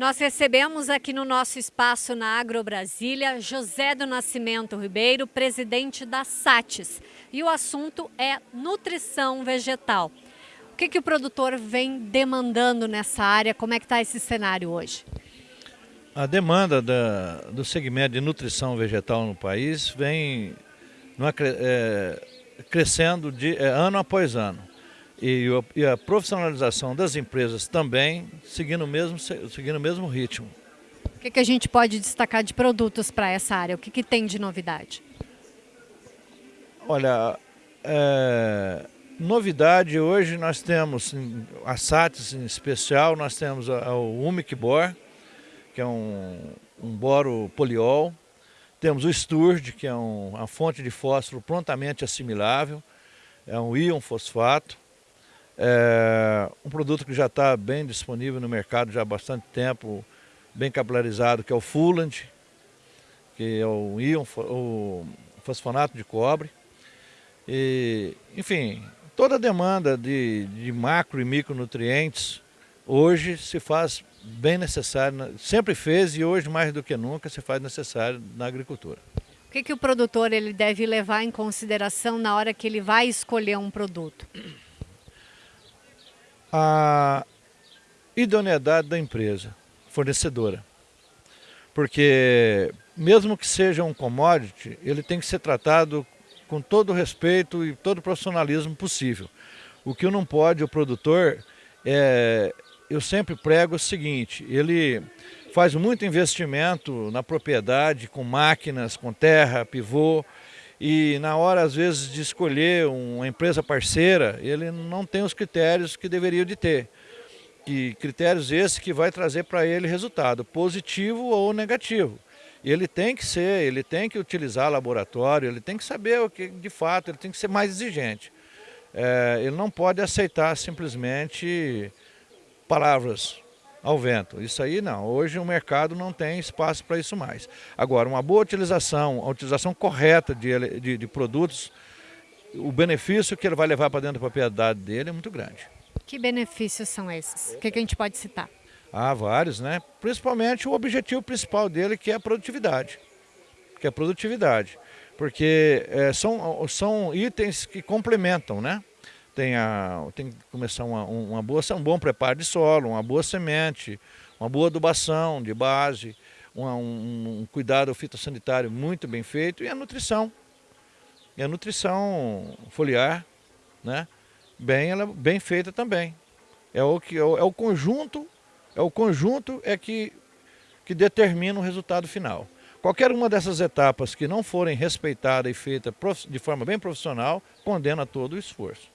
Nós recebemos aqui no nosso espaço na Agro Brasília José do Nascimento Ribeiro, presidente da SATES. E o assunto é nutrição vegetal. O que, que o produtor vem demandando nessa área? Como é que está esse cenário hoje? A demanda da, do segmento de nutrição vegetal no país vem é, crescendo de, é, ano após ano e, e a profissionalização das empresas também seguindo o mesmo, seguindo o mesmo ritmo. O que, que a gente pode destacar de produtos para essa área? O que, que tem de novidade? Olha, é, novidade hoje nós temos a SATS em especial, nós temos o Humic Bor, que é um, um boro poliol, temos o Sturge, que é um, uma fonte de fósforo prontamente assimilável, é um íon fosfato, é um produto que já está bem disponível no mercado já há bastante tempo, bem capilarizado, que é o Fulland, que é o íon, o fosfonato de cobre. E, enfim, toda a demanda de, de macro e micronutrientes hoje se faz bem necessário, sempre fez e hoje mais do que nunca se faz necessário na agricultura. O que, que o produtor ele deve levar em consideração na hora que ele vai escolher um produto? A idoneidade da empresa fornecedora. Porque mesmo que seja um commodity, ele tem que ser tratado com todo o respeito e todo o profissionalismo possível. O que não pode o produtor, é, eu sempre prego o seguinte, ele faz muito investimento na propriedade, com máquinas, com terra, pivô, e na hora, às vezes, de escolher uma empresa parceira, ele não tem os critérios que deveria de ter. E critérios esses que vai trazer para ele resultado, positivo ou negativo. Ele tem que ser, ele tem que utilizar laboratório, ele tem que saber o que de fato, ele tem que ser mais exigente. É, ele não pode aceitar simplesmente palavras ao vento. Isso aí não, hoje o mercado não tem espaço para isso mais. Agora, uma boa utilização, a utilização correta de, de, de produtos, o benefício que ele vai levar para dentro da propriedade dele é muito grande. Que benefícios são esses? O que, que a gente pode citar? Há vários, né? Principalmente o objetivo principal dele, que é a produtividade. Que é a produtividade. Porque é, são, são itens que complementam, né? Tem, a, tem que começar uma, uma boa, um bom preparo de solo, uma boa semente, uma boa adubação de base, uma, um, um, cuidado fitossanitário muito bem feito e a nutrição. E a nutrição foliar, né? bem, ela, bem feita também. É o, que, é o, é o conjunto, é o conjunto é que, que determina o resultado final. Qualquer uma dessas etapas que não forem respeitadas e feitas de forma bem profissional, condena todo o esforço.